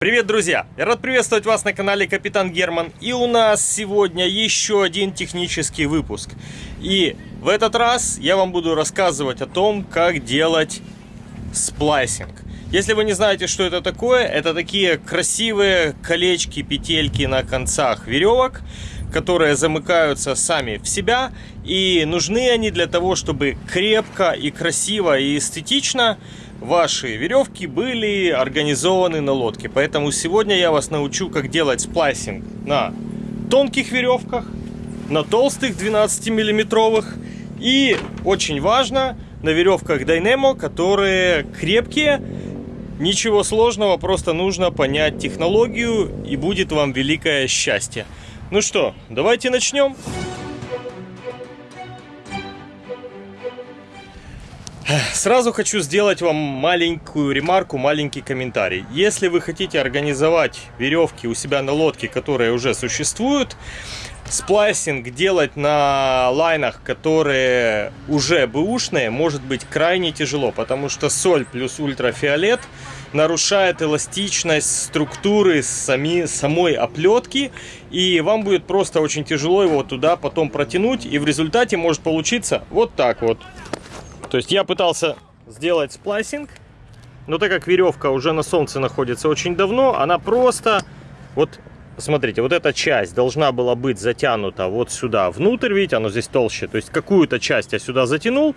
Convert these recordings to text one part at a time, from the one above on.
Привет, друзья! Я рад приветствовать вас на канале Капитан Герман. И у нас сегодня еще один технический выпуск. И в этот раз я вам буду рассказывать о том, как делать сплайсинг. Если вы не знаете, что это такое, это такие красивые колечки, петельки на концах веревок, которые замыкаются сами в себя. И нужны они для того, чтобы крепко и красиво и эстетично ваши веревки были организованы на лодке. Поэтому сегодня я вас научу, как делать сплайсинг на тонких веревках, на толстых 12 миллиметровых и очень важно на веревках Dynamo, которые крепкие. Ничего сложного, просто нужно понять технологию и будет вам великое счастье. Ну что, давайте начнем. Сразу хочу сделать вам маленькую ремарку, маленький комментарий. Если вы хотите организовать веревки у себя на лодке, которые уже существуют, сплайсинг делать на лайнах, которые уже бэушные, может быть крайне тяжело, потому что соль плюс ультрафиолет нарушает эластичность структуры сами, самой оплетки, и вам будет просто очень тяжело его туда потом протянуть, и в результате может получиться вот так вот. То есть я пытался сделать сплайсинг, но так как веревка уже на солнце находится очень давно, она просто... Вот, смотрите, вот эта часть должна была быть затянута вот сюда внутрь, видите, оно здесь толще. То есть какую-то часть я сюда затянул,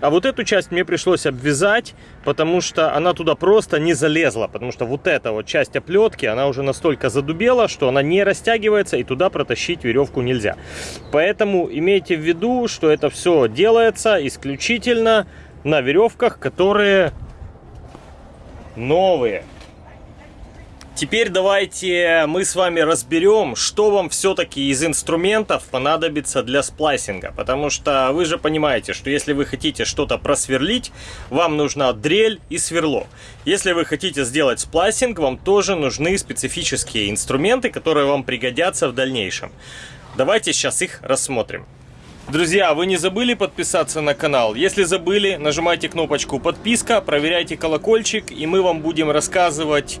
а вот эту часть мне пришлось обвязать, потому что она туда просто не залезла. Потому что вот эта вот часть оплетки, она уже настолько задубела, что она не растягивается и туда протащить веревку нельзя. Поэтому имейте в виду, что это все делается исключительно на веревках, которые новые. Теперь давайте мы с вами разберем, что вам все-таки из инструментов понадобится для сплайсинга. Потому что вы же понимаете, что если вы хотите что-то просверлить, вам нужна дрель и сверло. Если вы хотите сделать сплайсинг, вам тоже нужны специфические инструменты, которые вам пригодятся в дальнейшем. Давайте сейчас их рассмотрим. Друзья, вы не забыли подписаться на канал? Если забыли, нажимайте кнопочку подписка, проверяйте колокольчик, и мы вам будем рассказывать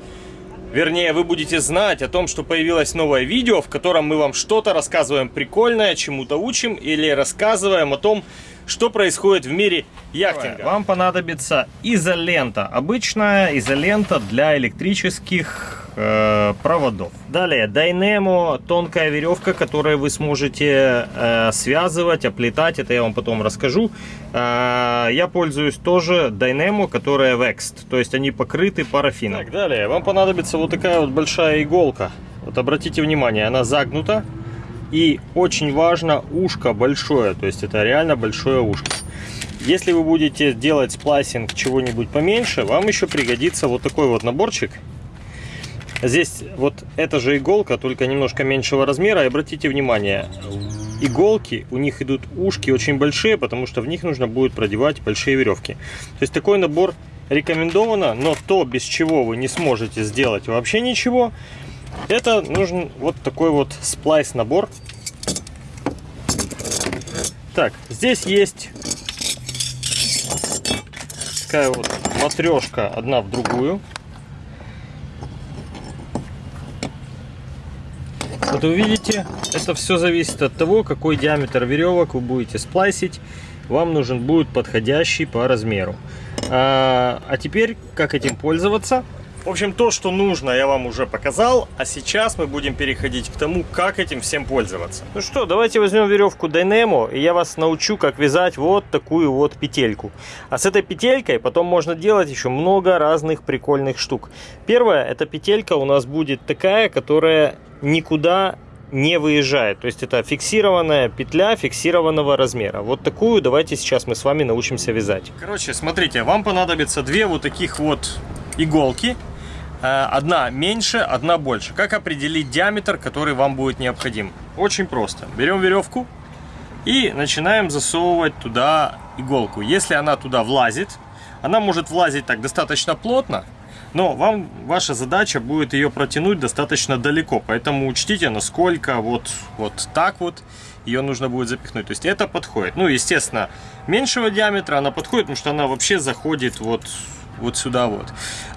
Вернее, вы будете знать о том, что появилось новое видео, в котором мы вам что-то рассказываем прикольное, чему-то учим или рассказываем о том, что происходит в мире яхтинга. Вам понадобится изолента. Обычная изолента для электрических э, проводов. Далее, Dynamo, тонкая веревка, которой вы сможете э, связывать, оплетать. Это я вам потом расскажу. Э, я пользуюсь тоже Dynamo, которая Vexed. То есть они покрыты парафином. Так, далее, вам понадобится вот такая вот большая иголка. Вот обратите внимание, она загнута. И очень важно ушко большое, то есть это реально большое ушко. Если вы будете делать сплайсинг чего-нибудь поменьше, вам еще пригодится вот такой вот наборчик. Здесь вот эта же иголка, только немножко меньшего размера. И обратите внимание, иголки, у них идут ушки очень большие, потому что в них нужно будет продевать большие веревки. То есть такой набор рекомендовано, но то, без чего вы не сможете сделать вообще ничего, это нужен вот такой вот сплайс набор. Так, здесь есть такая вот матрешка одна в другую. Вот вы видите, это все зависит от того, какой диаметр веревок вы будете сплайсить. Вам нужен будет подходящий по размеру. А, а теперь, как этим пользоваться? В общем, то, что нужно, я вам уже показал, а сейчас мы будем переходить к тому, как этим всем пользоваться. Ну что, давайте возьмем веревку Dynamo, и я вас научу, как вязать вот такую вот петельку. А с этой петелькой потом можно делать еще много разных прикольных штук. Первая, эта петелька у нас будет такая, которая никуда не выезжает. То есть это фиксированная петля фиксированного размера. Вот такую давайте сейчас мы с вами научимся вязать. Короче, смотрите, вам понадобится две вот таких вот иголки. Э, одна меньше, одна больше. Как определить диаметр, который вам будет необходим? Очень просто. Берем веревку и начинаем засовывать туда иголку. Если она туда влазит, она может влазить так достаточно плотно, но вам ваша задача будет ее протянуть достаточно далеко. Поэтому учтите, насколько вот, вот так вот ее нужно будет запихнуть. То есть это подходит. Ну, естественно, меньшего диаметра она подходит, потому что она вообще заходит вот, вот сюда вот.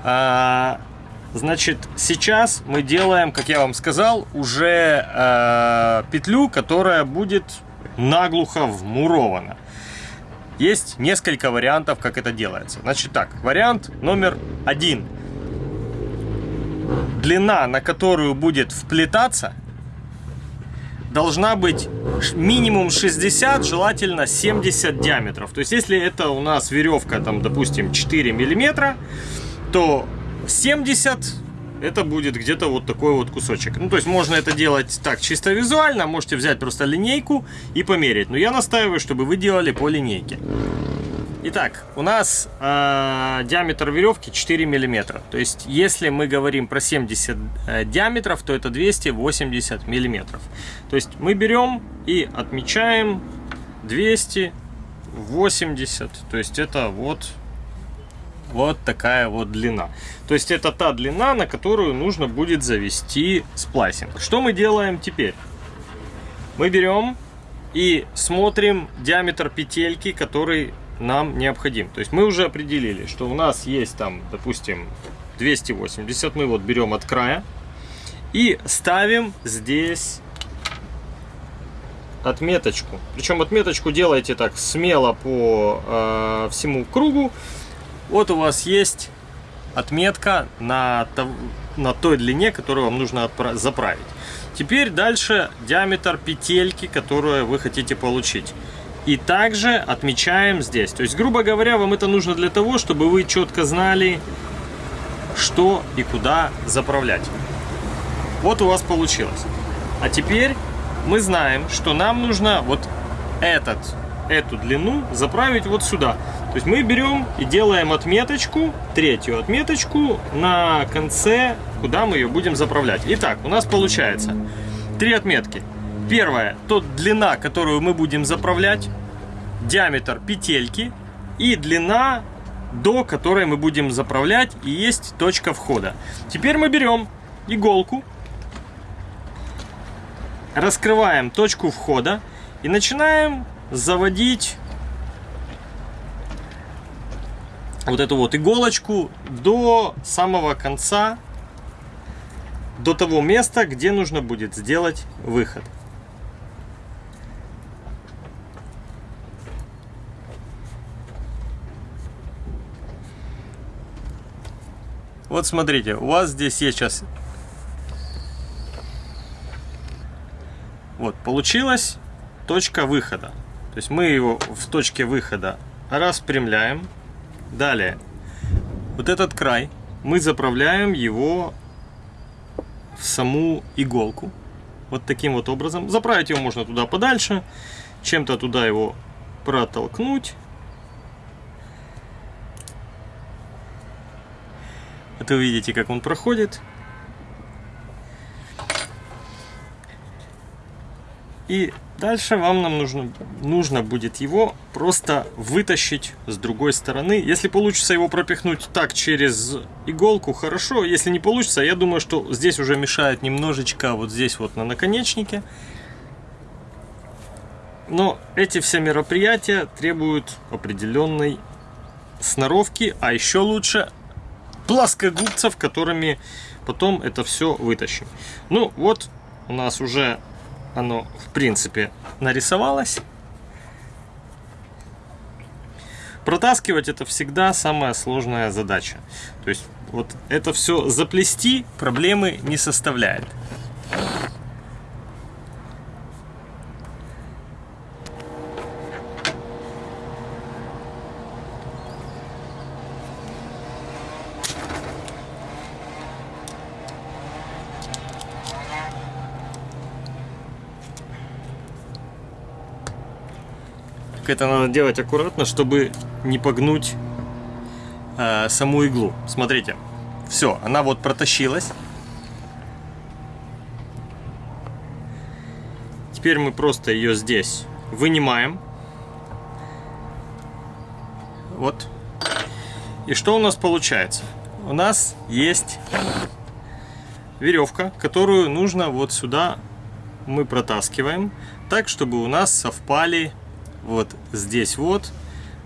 А, Значит, сейчас мы делаем, как я вам сказал, уже э, петлю, которая будет наглухо вмурована. Есть несколько вариантов, как это делается. Значит так, вариант номер один. Длина, на которую будет вплетаться, должна быть минимум 60, желательно 70 диаметров. То есть, если это у нас веревка, там, допустим, 4 миллиметра, то 70 это будет где-то вот такой вот кусочек. Ну, то есть можно это делать так чисто визуально, можете взять просто линейку и померить. Но я настаиваю, чтобы вы делали по линейке. Итак, у нас э, диаметр веревки 4 миллиметра. То есть, если мы говорим про 70 э, диаметров, то это 280 миллиметров. То есть, мы берем и отмечаем 280. То есть, это вот вот такая вот длина. То есть это та длина, на которую нужно будет завести сплайсинг. Что мы делаем теперь? Мы берем и смотрим диаметр петельки, который нам необходим. То есть мы уже определили, что у нас есть там, допустим, 280. Мы вот берем от края и ставим здесь отметочку. Причем отметочку делайте так смело по э, всему кругу. Вот у вас есть отметка на, на той длине, которую вам нужно заправить. Теперь дальше диаметр петельки, которую вы хотите получить. И также отмечаем здесь. То есть, грубо говоря, вам это нужно для того, чтобы вы четко знали, что и куда заправлять. Вот у вас получилось. А теперь мы знаем, что нам нужно вот этот, эту длину заправить вот сюда. То есть мы берем и делаем отметочку, третью отметочку на конце, куда мы ее будем заправлять. Итак, у нас получается три отметки. Первая, то длина, которую мы будем заправлять, диаметр петельки и длина, до которой мы будем заправлять, и есть точка входа. Теперь мы берем иголку, раскрываем точку входа и начинаем заводить вот эту вот иголочку до самого конца, до того места, где нужно будет сделать выход. Вот смотрите, у вас здесь есть сейчас... Вот, получилась точка выхода. То есть мы его в точке выхода распрямляем. Далее, вот этот край, мы заправляем его в саму иголку. Вот таким вот образом. Заправить его можно туда подальше, чем-то туда его протолкнуть. Это вы видите, как он проходит. И дальше вам нам нужно, нужно будет его просто вытащить с другой стороны. Если получится его пропихнуть так через иголку, хорошо. Если не получится, я думаю, что здесь уже мешает немножечко вот здесь вот на наконечнике. Но эти все мероприятия требуют определенной сноровки, а еще лучше плоскогубцев, которыми потом это все вытащим. Ну вот у нас уже оно в принципе нарисовалось. Протаскивать это всегда самая сложная задача. То есть вот это все заплести проблемы не составляет. Это надо делать аккуратно, чтобы не погнуть э, саму иглу. Смотрите, все, она вот протащилась. Теперь мы просто ее здесь вынимаем. Вот. И что у нас получается? У нас есть веревка, которую нужно вот сюда мы протаскиваем, так, чтобы у нас совпали вот здесь вот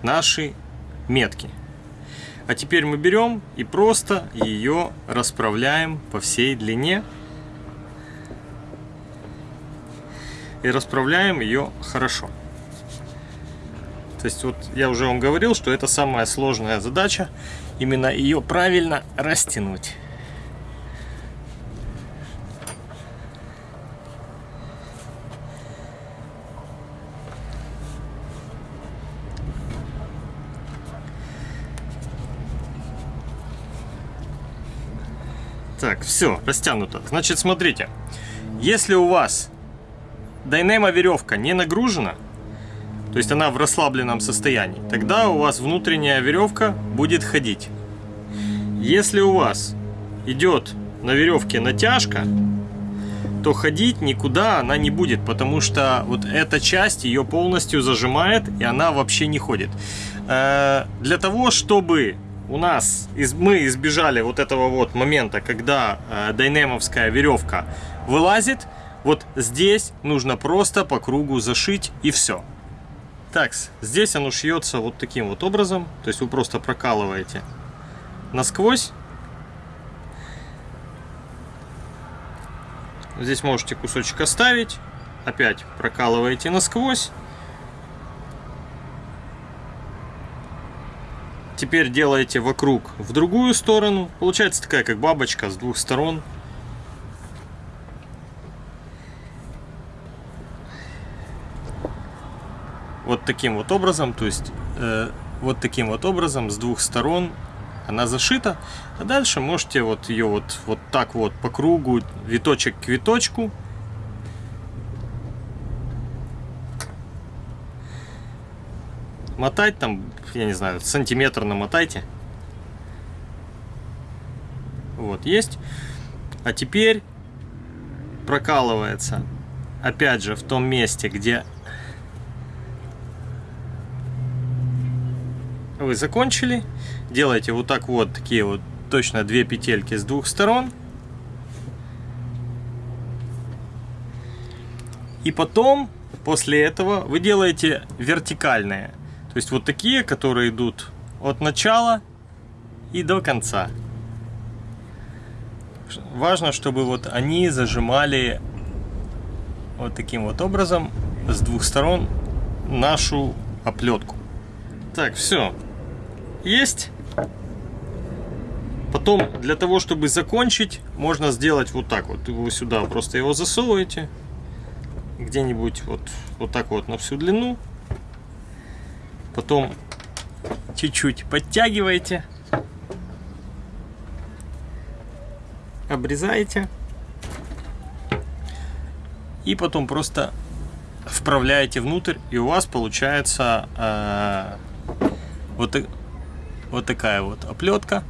наши метки. А теперь мы берем и просто ее расправляем по всей длине. И расправляем ее хорошо. То есть вот я уже вам говорил, что это самая сложная задача. Именно ее правильно растянуть. Так, все, растянуто. Значит, смотрите. Если у вас Дайнема веревка не нагружена, то есть она в расслабленном состоянии, тогда у вас внутренняя веревка будет ходить. Если у вас идет на веревке натяжка, то ходить никуда она не будет, потому что вот эта часть ее полностью зажимает, и она вообще не ходит. Э, для того, чтобы у нас из, мы избежали вот этого вот момента, когда э, дайнемовская веревка вылазит. Вот здесь нужно просто по кругу зашить и все. Так, здесь оно шьется вот таким вот образом. То есть вы просто прокалываете насквозь. Здесь можете кусочек оставить. Опять прокалываете насквозь. Теперь делаете вокруг в другую сторону. Получается такая, как бабочка с двух сторон. Вот таким вот образом, то есть э, вот таким вот образом с двух сторон она зашита. А дальше можете вот ее вот, вот так вот по кругу, виточек к виточку мотать там, я не знаю, сантиметр намотайте. Вот, есть. А теперь прокалывается, опять же, в том месте, где вы закончили. Делаете вот так вот, такие вот, точно две петельки с двух сторон. И потом, после этого, вы делаете вертикальные то есть вот такие, которые идут от начала и до конца. Важно, чтобы вот они зажимали вот таким вот образом с двух сторон нашу оплетку. Так, все. Есть. Потом, для того, чтобы закончить, можно сделать вот так вот. Вы сюда просто его засовываете. Где-нибудь вот, вот так вот на всю длину. Потом чуть-чуть подтягиваете. Обрезаете. И потом просто вправляете внутрь, и у вас получается э, вот, вот такая вот оплетка.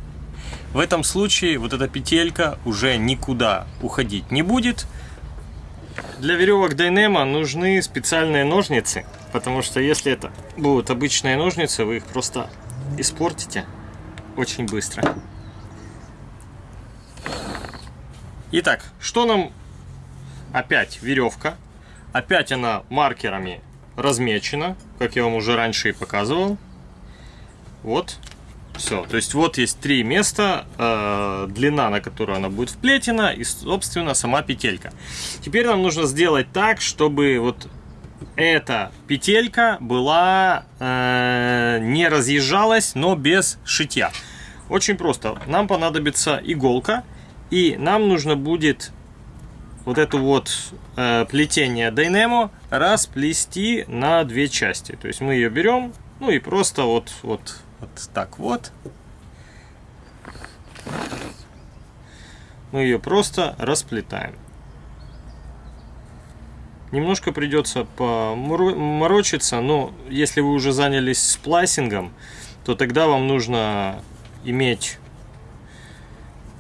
В этом случае вот эта петелька уже никуда уходить не будет. Для веревок Дайнема нужны специальные ножницы. Потому что если это будут обычные ножницы, вы их просто испортите очень быстро. Итак, что нам опять веревка. Опять она маркерами размечена, как я вам уже раньше и показывал. Вот, все. То есть вот есть три места, э, длина, на которую она будет вплетена, и, собственно, сама петелька. Теперь нам нужно сделать так, чтобы вот эта петелька была э, не разъезжалась, но без шитья. Очень просто. Нам понадобится иголка, и нам нужно будет вот эту вот э, плетение Dynamo расплести на две части. То есть мы ее берем, ну и просто вот, вот, вот так вот. Мы ее просто расплетаем. Немножко придется поморочиться, но если вы уже занялись сплайсингом, то тогда вам нужно иметь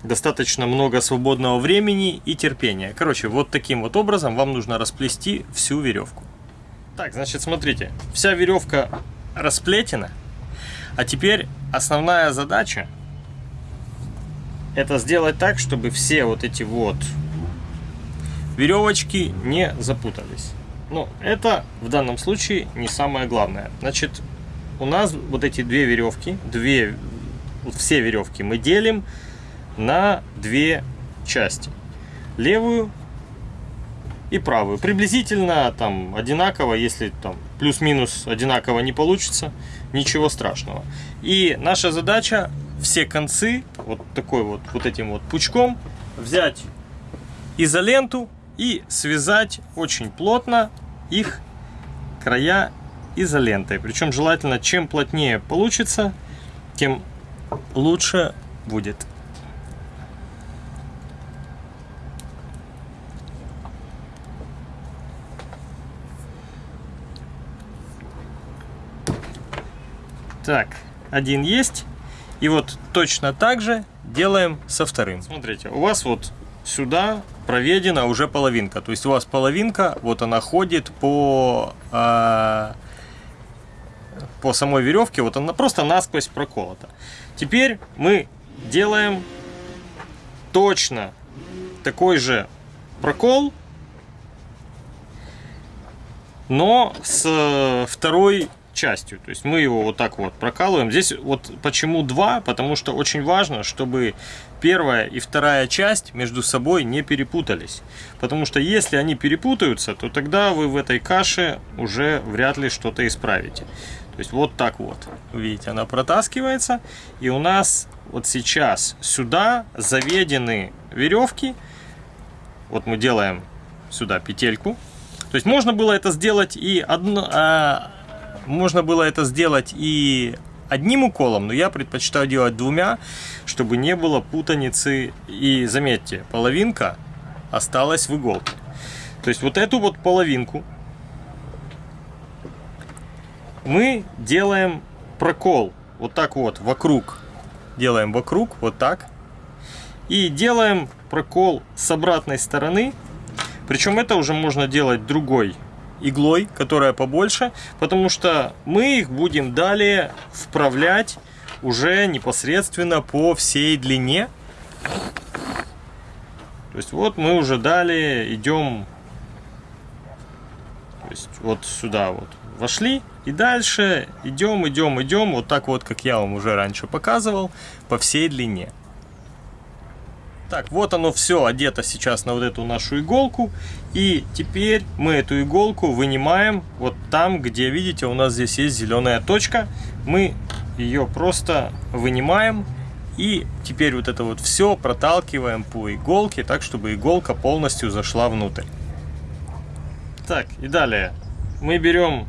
достаточно много свободного времени и терпения. Короче, вот таким вот образом вам нужно расплести всю веревку. Так, значит, смотрите, вся веревка расплетена, а теперь основная задача это сделать так, чтобы все вот эти вот веревочки не запутались. Но это в данном случае не самое главное. Значит, у нас вот эти две веревки, две все веревки мы делим на две части. Левую и правую. Приблизительно там одинаково, если там плюс-минус одинаково не получится, ничего страшного. И наша задача все концы вот такой вот, вот этим вот пучком взять изоленту и связать очень плотно их края изолентой. Причем желательно, чем плотнее получится, тем лучше будет. Так, один есть. И вот точно так же делаем со вторым. Смотрите, у вас вот сюда проведена уже половинка. То есть у вас половинка, вот она ходит по, э, по самой веревке, вот она просто насквозь проколота. Теперь мы делаем точно такой же прокол, но с второй частью. То есть мы его вот так вот прокалываем. Здесь вот почему два? Потому что очень важно, чтобы первая и вторая часть между собой не перепутались. Потому что если они перепутаются, то тогда вы в этой каше уже вряд ли что-то исправите. То есть вот так вот. Видите, она протаскивается. И у нас вот сейчас сюда заведены веревки. Вот мы делаем сюда петельку. То есть можно было это сделать и одно, а, можно было это сделать и одним уколом, но я предпочитаю делать двумя, чтобы не было путаницы. И заметьте, половинка осталась в иголке. То есть вот эту вот половинку мы делаем прокол вот так вот вокруг. Делаем вокруг, вот так. И делаем прокол с обратной стороны. Причем это уже можно делать другой иглой, которая побольше, потому что мы их будем далее вправлять уже непосредственно по всей длине. То есть вот мы уже далее идем то есть вот сюда вот вошли и дальше идем, идем, идем, вот так вот, как я вам уже раньше показывал, по всей длине. Так, вот оно все одето сейчас на вот эту нашу иголку. И теперь мы эту иголку вынимаем вот там, где, видите, у нас здесь есть зеленая точка. Мы ее просто вынимаем. И теперь вот это вот все проталкиваем по иголке, так, чтобы иголка полностью зашла внутрь. Так, и далее мы берем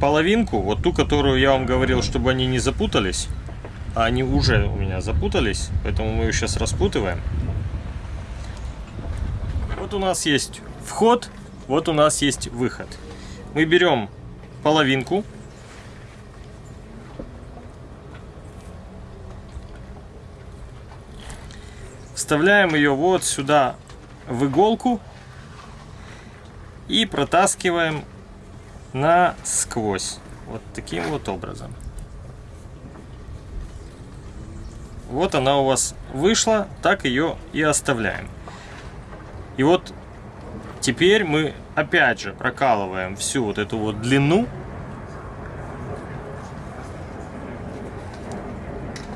половинку, вот ту, которую я вам говорил, чтобы они не запутались они уже у меня запутались, поэтому мы ее сейчас распутываем. Вот у нас есть вход, вот у нас есть выход. Мы берем половинку, вставляем ее вот сюда в иголку и протаскиваем насквозь. Вот таким вот образом. Вот она у вас вышла, так ее и оставляем. И вот теперь мы опять же прокалываем всю вот эту вот длину.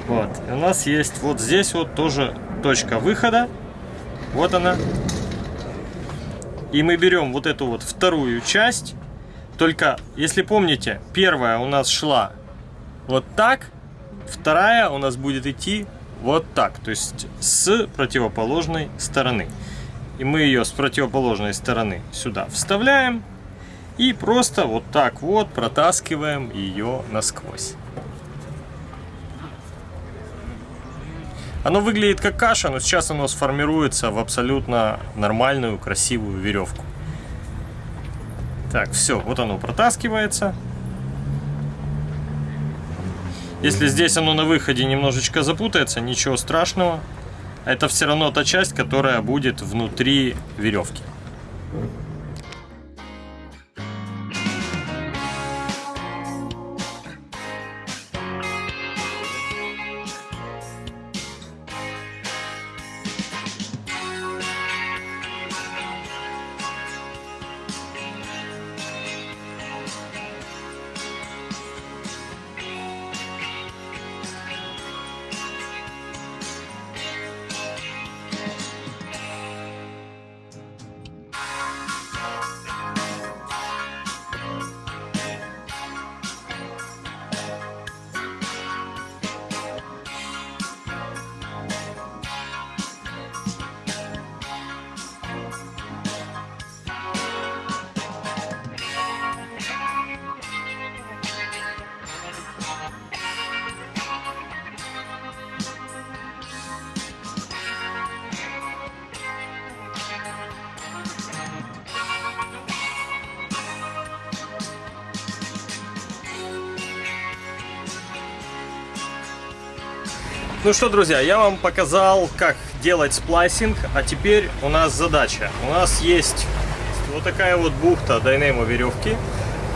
Вот, и у нас есть вот здесь вот тоже точка выхода. Вот она. И мы берем вот эту вот вторую часть. Только, если помните, первая у нас шла вот так, Вторая у нас будет идти вот так, то есть с противоположной стороны. И мы ее с противоположной стороны сюда вставляем и просто вот так вот протаскиваем ее насквозь. Оно выглядит как каша, но сейчас оно сформируется в абсолютно нормальную, красивую веревку. Так, все, вот оно протаскивается. Если здесь оно на выходе немножечко запутается, ничего страшного. Это все равно та часть, которая будет внутри веревки. Ну что, друзья, я вам показал, как делать сплайсинг, а теперь у нас задача. У нас есть вот такая вот бухта Dyneema веревки.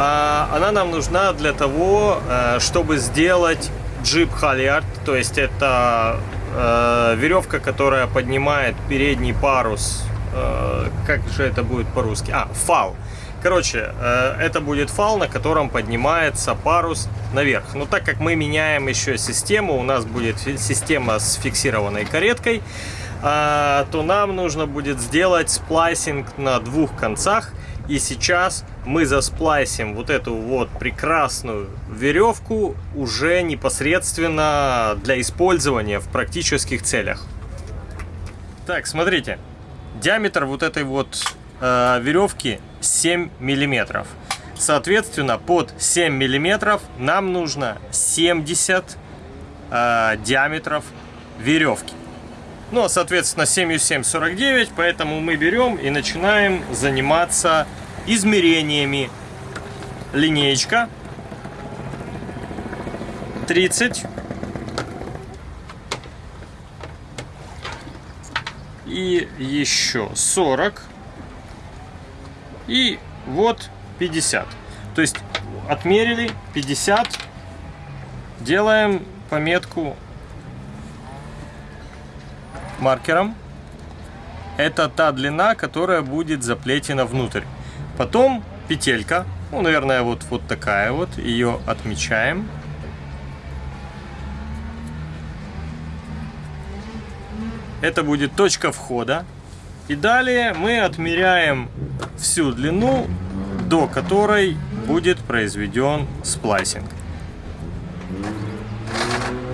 А она нам нужна для того, э, чтобы сделать jib halyard, то есть это э, веревка, которая поднимает передний парус. Э, как же это будет по-русски? А, фал. Короче, э, это будет фал, на котором поднимается парус наверх. Но так как мы меняем еще систему, у нас будет система с фиксированной кареткой, э, то нам нужно будет сделать сплайсинг на двух концах. И сейчас мы засплайсим вот эту вот прекрасную веревку уже непосредственно для использования в практических целях. Так, смотрите. Диаметр вот этой вот э, веревки 7 миллиметров. Соответственно, под 7 миллиметров нам нужно 70 э, диаметров веревки. Ну, а, соответственно, 7 7 49, поэтому мы берем и начинаем заниматься измерениями. Линеечка 30 и еще 40 и вот 50. То есть отмерили 50, делаем пометку маркером. Это та длина, которая будет заплетена внутрь. Потом петелька, ну, наверное, вот, вот такая вот, ее отмечаем. Это будет точка входа. И далее мы отмеряем всю длину, до которой будет произведен сплайсинг.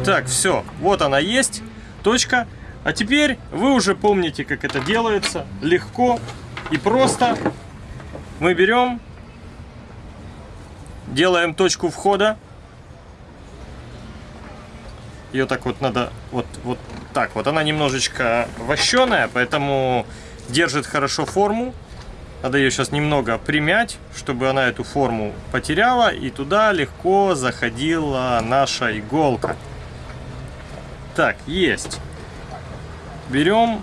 Так, все, вот она есть, точка. А теперь вы уже помните, как это делается, легко и просто. Мы берем, делаем точку входа. Ее так вот надо, вот, вот так вот. Она немножечко вощеная, поэтому держит хорошо форму. Надо ее сейчас немного примять, чтобы она эту форму потеряла. И туда легко заходила наша иголка. Так, есть. Берем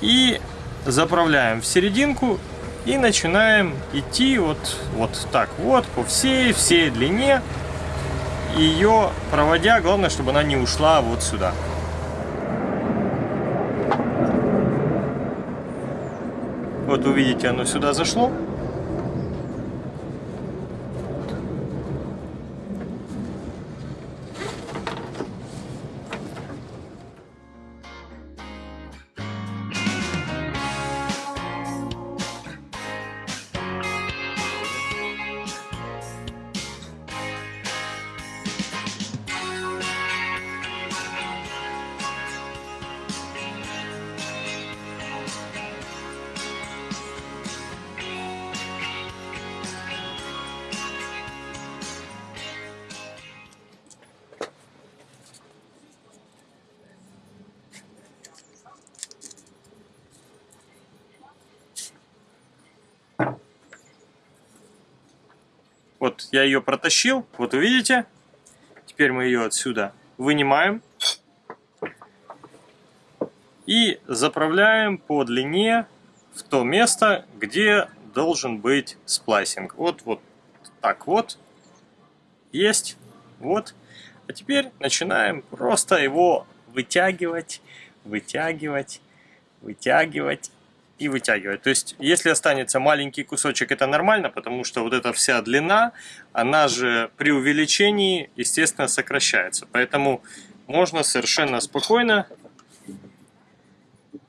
и заправляем в серединку. И начинаем идти вот, вот так вот по всей, всей длине. Ее проводя, главное, чтобы она не ушла вот сюда. Вот увидите, оно сюда зашло. Я ее протащил, вот увидите. Теперь мы ее отсюда вынимаем. И заправляем по длине в то место, где должен быть сплайсинг. Вот, вот так вот. Есть. Вот. А теперь начинаем просто его вытягивать, вытягивать, вытягивать и вытягивать. То есть, если останется маленький кусочек, это нормально, потому что вот эта вся длина, она же при увеличении, естественно, сокращается. Поэтому можно совершенно спокойно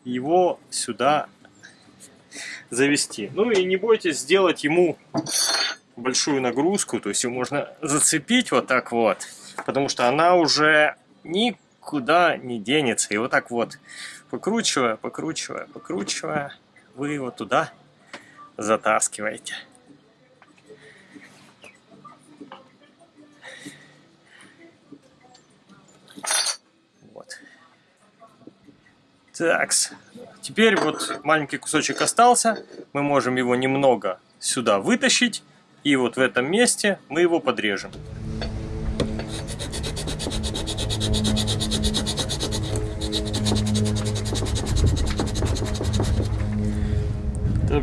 его сюда завести. Ну и не бойтесь сделать ему большую нагрузку, то есть его можно зацепить вот так вот, потому что она уже никуда не денется. И вот так вот покручивая, покручивая, покручивая, вы его туда затаскиваете. Вот. Так, теперь вот маленький кусочек остался, мы можем его немного сюда вытащить, и вот в этом месте мы его подрежем.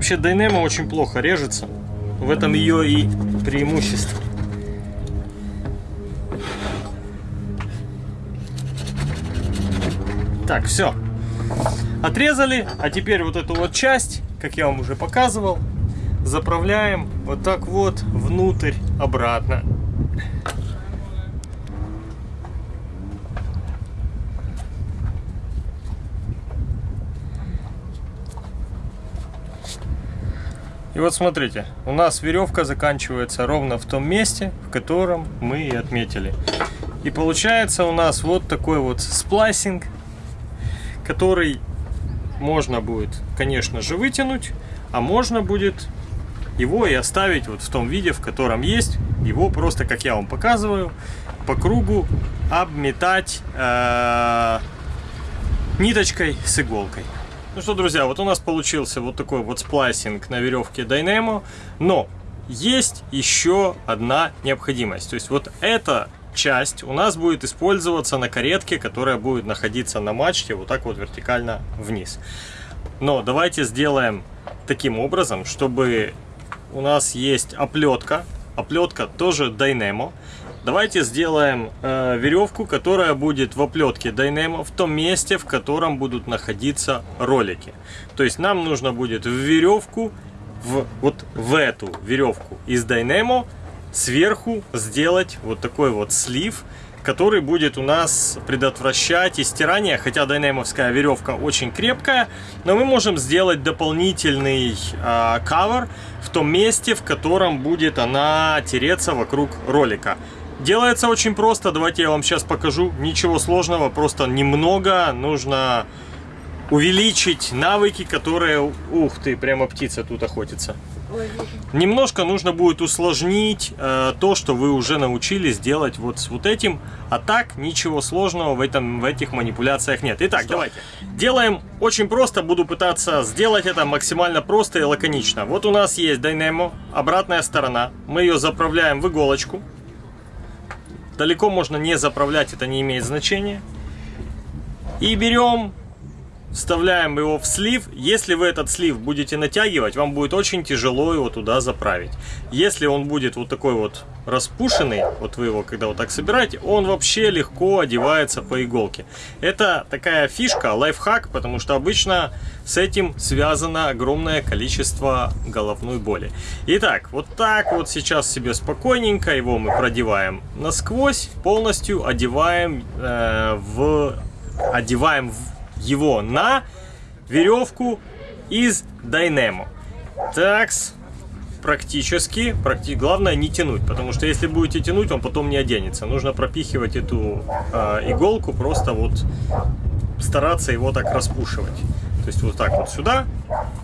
Вообще Dynamo очень плохо режется. В этом ее и преимущество. Так, все. Отрезали, а теперь вот эту вот часть, как я вам уже показывал, заправляем вот так вот внутрь, обратно. И вот смотрите, у нас веревка заканчивается ровно в том месте, в котором мы и отметили. И получается у нас вот такой вот сплайсинг, который можно будет, конечно же, вытянуть, а можно будет его и оставить вот в том виде, в котором есть. Его просто, как я вам показываю, по кругу обметать э, ниточкой с иголкой. Ну что, друзья, вот у нас получился вот такой вот сплайсинг на веревке Dynamo, но есть еще одна необходимость. То есть вот эта часть у нас будет использоваться на каретке, которая будет находиться на мачте вот так вот вертикально вниз. Но давайте сделаем таким образом, чтобы у нас есть оплетка. Оплетка тоже Dynamo. Давайте сделаем э, веревку, которая будет в оплетке Dynamo в том месте, в котором будут находиться ролики. То есть нам нужно будет в веревку, в, вот в эту веревку из Dynamo сверху сделать вот такой вот слив, который будет у нас предотвращать истирание, хотя дайнамовская веревка очень крепкая, но мы можем сделать дополнительный э, в том месте, в котором будет она тереться вокруг ролика. Делается очень просто, давайте я вам сейчас покажу. Ничего сложного, просто немного нужно увеличить навыки, которые... Ух ты, прямо птица тут охотится. Немножко нужно будет усложнить э, то, что вы уже научились делать вот с вот этим. А так, ничего сложного в, этом, в этих манипуляциях нет. Итак, Стоп. давайте. Делаем очень просто. Буду пытаться сделать это максимально просто и лаконично. Вот у нас есть Dynamo, обратная сторона. Мы ее заправляем в иголочку. Далеко можно не заправлять, это не имеет значения. И берем вставляем его в слив. Если вы этот слив будете натягивать, вам будет очень тяжело его туда заправить. Если он будет вот такой вот распушенный, вот вы его когда вот так собираете, он вообще легко одевается по иголке. Это такая фишка, лайфхак, потому что обычно с этим связано огромное количество головной боли. Итак, вот так вот сейчас себе спокойненько его мы продеваем насквозь, полностью одеваем э, в одеваем в его на веревку из Dynamo. Такс, практически, практи... главное не тянуть, потому что если будете тянуть, он потом не оденется. Нужно пропихивать эту э, иголку, просто вот стараться его так распушивать. То есть вот так вот сюда,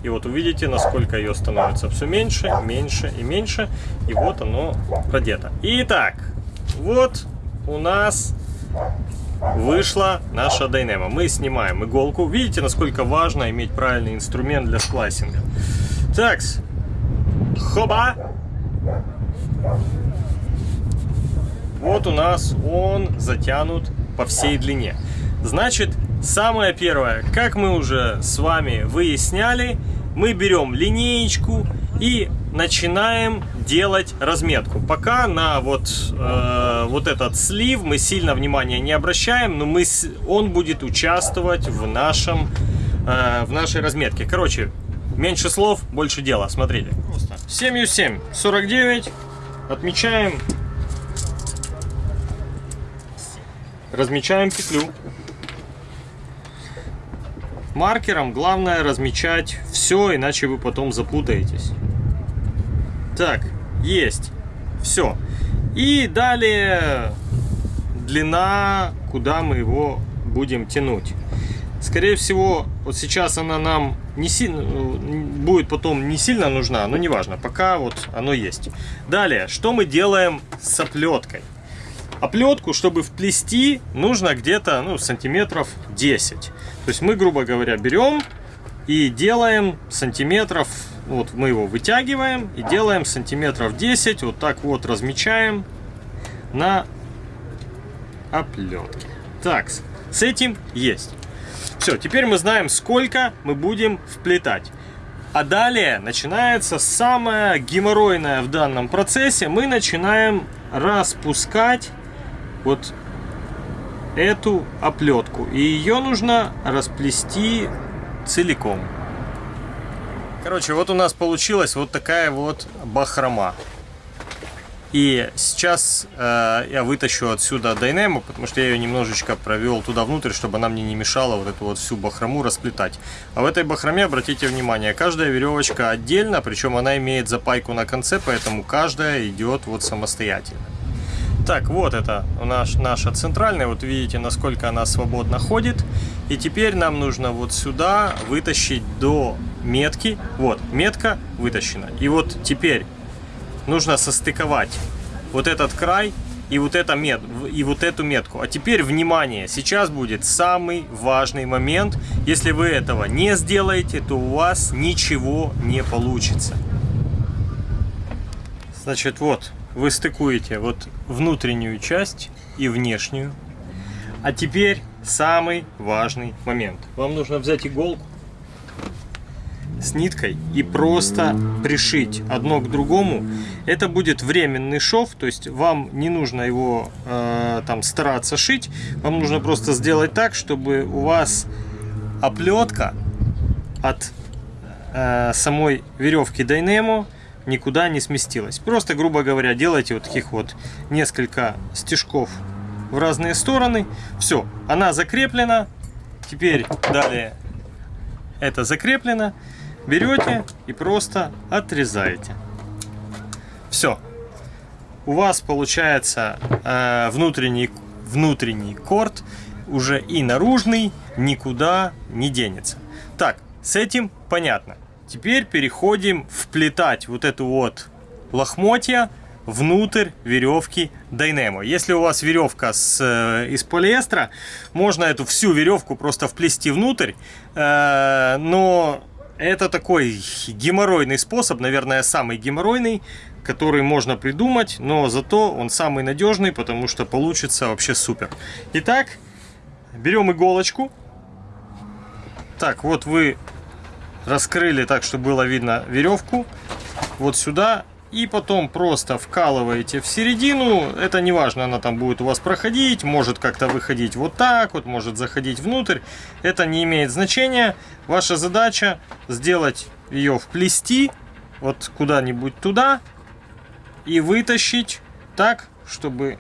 и вот увидите, насколько ее становится все меньше, меньше и меньше, и вот оно продето. Итак, вот у нас вышла наша Dynamo. Мы снимаем иголку. Видите, насколько важно иметь правильный инструмент для сплайсинга. Так, хоба! Вот у нас он затянут по всей длине. Значит, самое первое, как мы уже с вами выясняли, мы берем линеечку и начинаем делать разметку. Пока на вот, э, вот этот слив мы сильно внимания не обращаем, но мы, он будет участвовать в, нашем, э, в нашей разметке. Короче, меньше слов, больше дела. Смотрите. 7,7, 49. Отмечаем. Размечаем петлю. Маркером главное размечать все, иначе вы потом запутаетесь. Так, есть. Все. И далее длина, куда мы его будем тянуть. Скорее всего, вот сейчас она нам не сильно будет потом не сильно нужна, но неважно, пока вот оно есть. Далее, что мы делаем с оплеткой? Оплетку, чтобы вплести, нужно где-то ну, сантиметров 10. То есть мы, грубо говоря, берем и делаем сантиметров вот мы его вытягиваем и делаем сантиметров 10, вот так вот размечаем на оплетке. Так, с этим есть. Все, теперь мы знаем, сколько мы будем вплетать. А далее начинается самое геморройное в данном процессе. Мы начинаем распускать вот эту оплетку. И ее нужно расплести целиком. Короче, вот у нас получилась вот такая вот бахрома. И сейчас э, я вытащу отсюда дайнему, потому что я ее немножечко провел туда внутрь, чтобы она мне не мешала вот эту вот всю бахрому расплетать. А в этой бахроме, обратите внимание, каждая веревочка отдельно, причем она имеет запайку на конце, поэтому каждая идет вот самостоятельно. Так, вот это у нас наша центральная, вот видите, насколько она свободно ходит. И теперь нам нужно вот сюда вытащить до метки. Вот, метка вытащена. И вот теперь нужно состыковать вот этот край и вот, это мет, и вот эту метку. А теперь, внимание, сейчас будет самый важный момент. Если вы этого не сделаете, то у вас ничего не получится. Значит, вот, вы стыкуете вот внутреннюю часть и внешнюю. А теперь самый важный момент. Вам нужно взять иголку с ниткой и просто пришить одно к другому. Это будет временный шов, то есть вам не нужно его э, там стараться шить, вам нужно просто сделать так, чтобы у вас оплетка от э, самой веревки Dynamo никуда не сместилась. Просто, грубо говоря, делайте вот таких вот несколько стежков в разные стороны. Все, она закреплена. Теперь далее это закреплено берете и просто отрезаете. Все. У вас получается э, внутренний, внутренний корт уже и наружный никуда не денется. Так, с этим понятно. Теперь переходим вплетать вот эту вот лохмотья внутрь веревки Dynamo. Если у вас веревка с, э, из полиэстера, можно эту всю веревку просто вплести внутрь, э, но это такой геморройный способ, наверное, самый геморройный, который можно придумать, но зато он самый надежный, потому что получится вообще супер. Итак, берем иголочку. Так, вот вы раскрыли так, чтобы было видно веревку. Вот сюда и потом просто вкалываете в середину. Это не важно, она там будет у вас проходить, может как-то выходить вот так вот, может заходить внутрь. Это не имеет значения. Ваша задача сделать ее вплести вот куда-нибудь туда и вытащить так, чтобы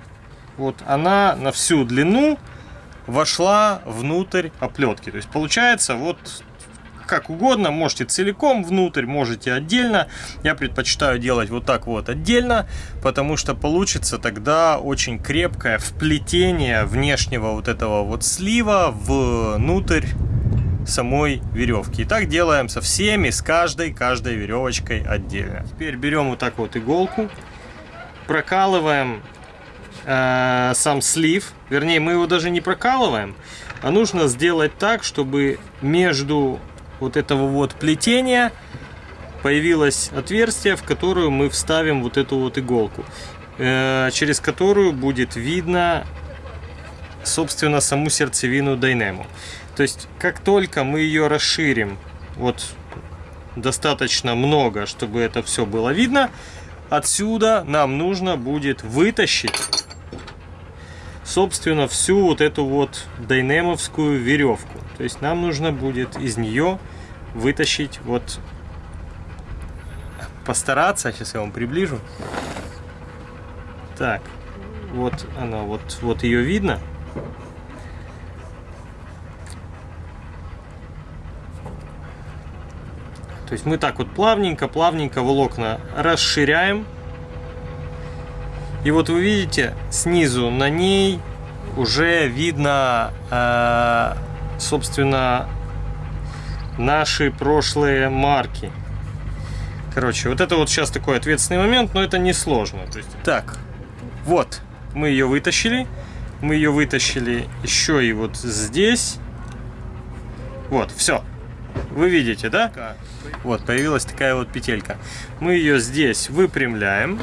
вот она на всю длину вошла внутрь оплетки. То есть получается вот как угодно, можете целиком внутрь, можете отдельно. Я предпочитаю делать вот так вот отдельно, потому что получится тогда очень крепкое вплетение внешнего вот этого вот слива внутрь самой веревки. И так делаем со всеми, с каждой, каждой веревочкой отдельно. Теперь берем вот так вот иголку, прокалываем э, сам слив, вернее мы его даже не прокалываем, а нужно сделать так, чтобы между вот этого вот плетения появилось отверстие, в которое мы вставим вот эту вот иголку, э, через которую будет видно, собственно, саму сердцевину Dynamo. То есть, как только мы ее расширим, вот достаточно много, чтобы это все было видно, отсюда нам нужно будет вытащить, собственно, всю вот эту вот дайнемовскую веревку. То есть нам нужно будет из нее вытащить вот постараться сейчас я вам приближу. Так вот она вот вот ее видно. То есть мы так вот плавненько плавненько волокна расширяем. И вот вы видите снизу на ней уже видно э, собственно наши прошлые марки. Короче, вот это вот сейчас такой ответственный момент, но это не сложно. То есть... Так, вот, мы ее вытащили. Мы ее вытащили еще и вот здесь. Вот, все. Вы видите, да? Вот, появилась такая вот петелька. Мы ее здесь выпрямляем.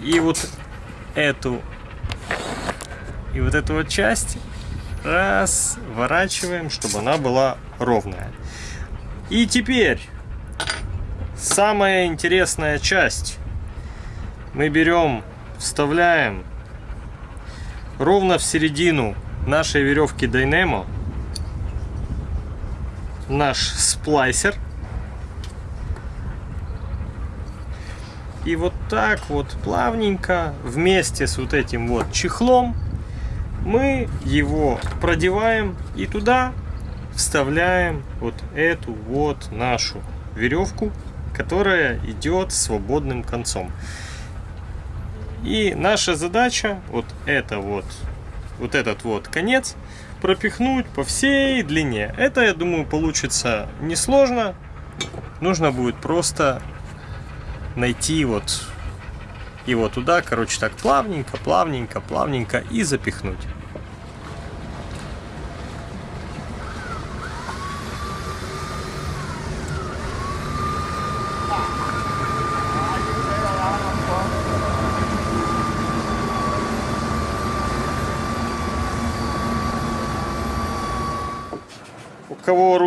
И вот эту и вот эту вот часть разворачиваем, чтобы она была ровная. И теперь самая интересная часть. Мы берем, вставляем ровно в середину нашей веревки Dynamo наш сплайсер. И вот так вот плавненько вместе с вот этим вот чехлом мы его продеваем и туда вставляем вот эту вот нашу веревку, которая идет свободным концом. И наша задача вот это вот, вот этот вот конец пропихнуть по всей длине. Это, я думаю, получится несложно. Нужно будет просто найти вот его туда, короче, так плавненько, плавненько, плавненько и запихнуть.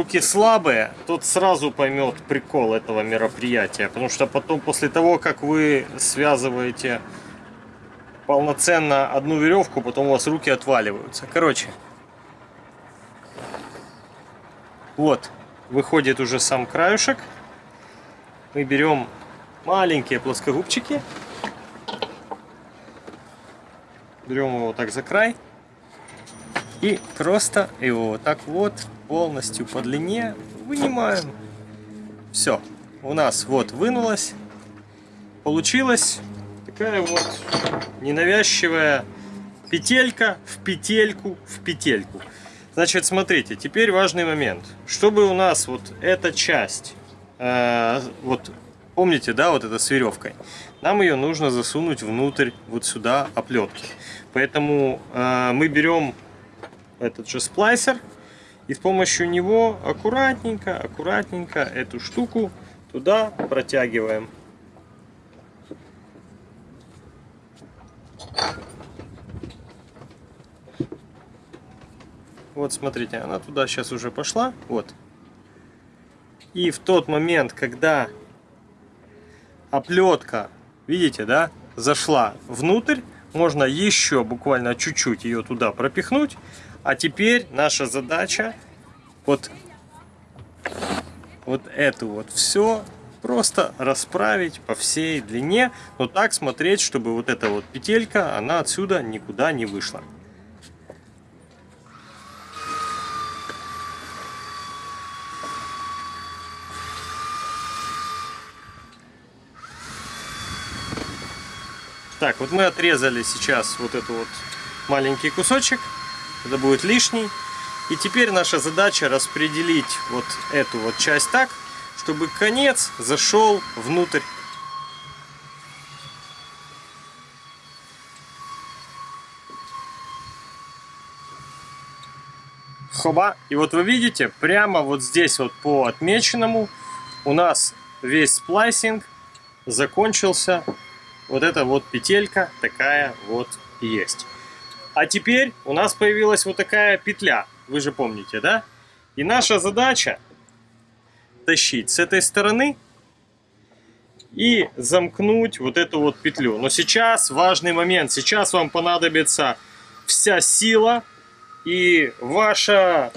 Руки слабые, тот сразу поймет прикол этого мероприятия. Потому что потом, после того, как вы связываете полноценно одну веревку, потом у вас руки отваливаются. Короче, вот, выходит уже сам краюшек. Мы берем маленькие плоскогубчики. Берем его так за край. И просто его вот так вот полностью по длине вынимаем. Все, у нас вот вынулась. Получилась такая вот ненавязчивая петелька в петельку в петельку. Значит, смотрите, теперь важный момент. Чтобы у нас вот эта часть, э, вот помните, да, вот это с веревкой, нам ее нужно засунуть внутрь вот сюда оплетки. Поэтому э, мы берем этот же сплайсер. И с помощью него аккуратненько, аккуратненько эту штуку туда протягиваем. Вот смотрите, она туда сейчас уже пошла. Вот. И в тот момент, когда оплетка, видите, да, зашла внутрь, можно еще буквально чуть-чуть ее туда пропихнуть. А теперь наша задача вот, вот эту вот все просто расправить по всей длине, но так смотреть, чтобы вот эта вот петелька, она отсюда никуда не вышла. Так, вот мы отрезали сейчас вот этот вот маленький кусочек это будет лишний. И теперь наша задача распределить вот эту вот часть так, чтобы конец зашел внутрь. Хоба. И вот вы видите, прямо вот здесь вот по отмеченному у нас весь сплайсинг закончился. Вот эта вот петелька такая вот есть. А теперь у нас появилась вот такая петля, вы же помните, да? И наша задача тащить с этой стороны и замкнуть вот эту вот петлю. Но сейчас важный момент, сейчас вам понадобится вся сила и ваша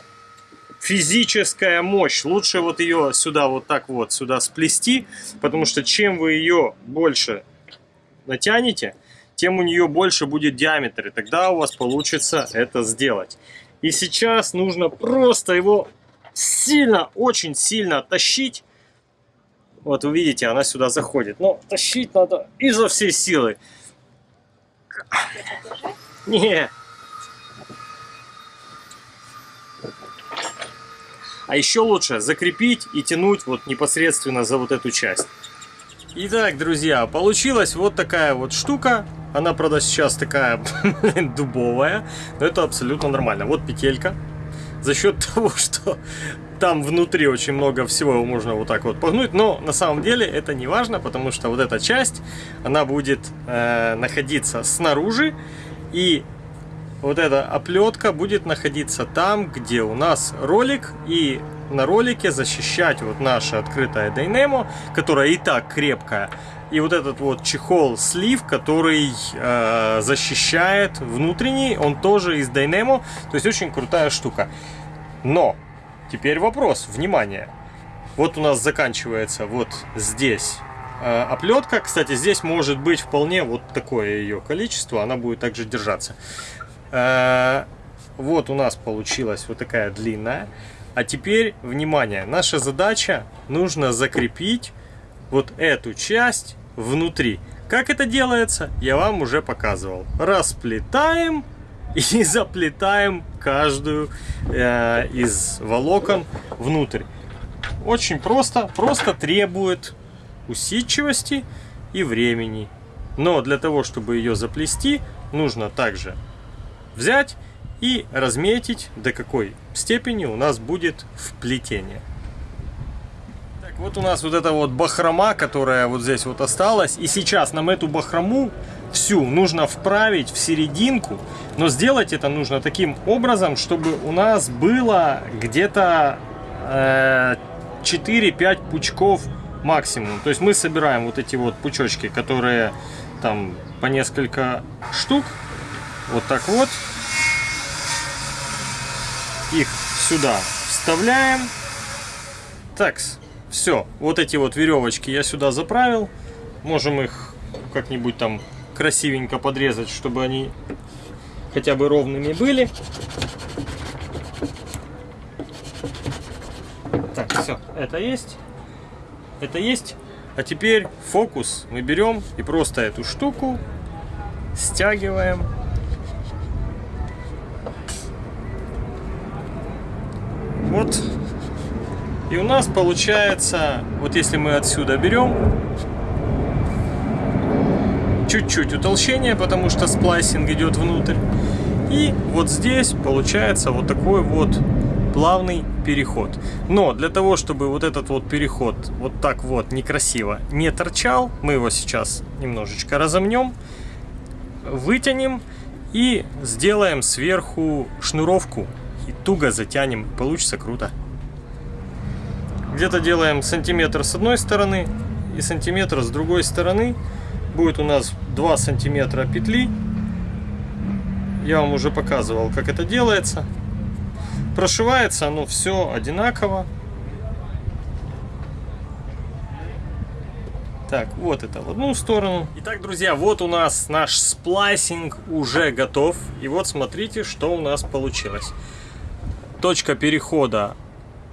физическая мощь. Лучше вот ее сюда вот так вот сюда сплести, потому что чем вы ее больше натянете, тем у нее больше будет диаметр, и тогда у вас получится это сделать. И сейчас нужно просто его сильно, очень сильно тащить. Вот вы видите, она сюда заходит. Но тащить надо изо всей силы. Не. А еще лучше закрепить и тянуть вот непосредственно за вот эту часть. Итак, друзья, получилась вот такая вот штука. Она, правда, сейчас такая дубовая, но это абсолютно нормально. Вот петелька. За счет того, что там внутри очень много всего, его можно вот так вот погнуть. Но на самом деле это не важно, потому что вот эта часть, она будет э, находиться снаружи. И вот эта оплетка будет находиться там, где у нас ролик. И на ролике защищать вот наше открытое Dynamo, которое и так крепкое, и вот этот вот чехол слив, который э, защищает внутренний, он тоже из Dynamo, то есть очень крутая штука. Но теперь вопрос, внимание, вот у нас заканчивается вот здесь э, оплетка, кстати, здесь может быть вполне вот такое ее количество, она будет также держаться. Э, вот у нас получилась вот такая длинная. А теперь, внимание, наша задача, нужно закрепить вот эту часть внутри. Как это делается, я вам уже показывал. Расплетаем и заплетаем каждую э, из волокон внутрь. Очень просто, просто требует усидчивости и времени. Но для того, чтобы ее заплести, нужно также взять и разметить, до какой степени у нас будет вплетение. Так, вот у нас вот эта вот бахрома, которая вот здесь вот осталась. И сейчас нам эту бахрому всю нужно вправить в серединку. Но сделать это нужно таким образом, чтобы у нас было где-то э, 4-5 пучков максимум. То есть мы собираем вот эти вот пучочки, которые там по несколько штук. Вот так вот их сюда вставляем. Так, все. Вот эти вот веревочки я сюда заправил. Можем их как-нибудь там красивенько подрезать, чтобы они хотя бы ровными были. Так, все, это есть. Это есть. А теперь фокус мы берем и просто эту штуку стягиваем Вот. И у нас получается, вот если мы отсюда берем, чуть-чуть утолщение, потому что сплайсинг идет внутрь. И вот здесь получается вот такой вот плавный переход. Но для того, чтобы вот этот вот переход вот так вот некрасиво не торчал, мы его сейчас немножечко разомнем, вытянем и сделаем сверху шнуровку и туго затянем. Получится круто. Где-то делаем сантиметр с одной стороны и сантиметр с другой стороны. Будет у нас 2 сантиметра петли. Я вам уже показывал, как это делается. Прошивается оно все одинаково. Так, вот это в одну сторону. Итак, друзья, вот у нас наш сплайсинг уже готов. И вот смотрите, что у нас получилось точка перехода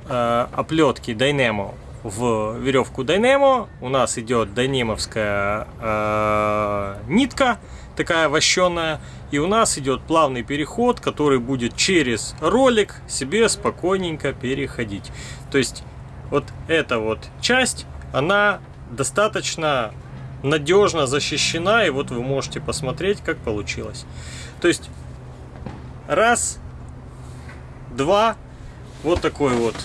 э, оплетки Dynamo в веревку Dynamo. У нас идет дайнемовская э, нитка, такая вощеная. И у нас идет плавный переход, который будет через ролик себе спокойненько переходить. То есть вот эта вот часть, она достаточно надежно защищена. И вот вы можете посмотреть, как получилось. То есть раз, два. Вот такой вот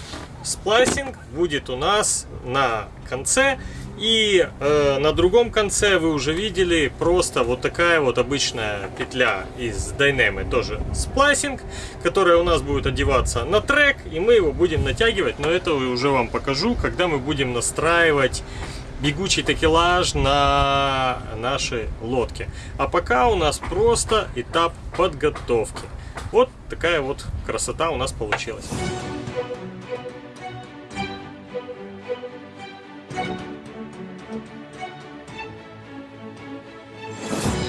сплайсинг будет у нас на конце. И э, на другом конце вы уже видели просто вот такая вот обычная петля из Dyneema, тоже сплайсинг, которая у нас будет одеваться на трек, и мы его будем натягивать, но это уже вам покажу, когда мы будем настраивать бегучий такелаж на нашей лодке. А пока у нас просто этап подготовки. Вот такая вот красота у нас получилась.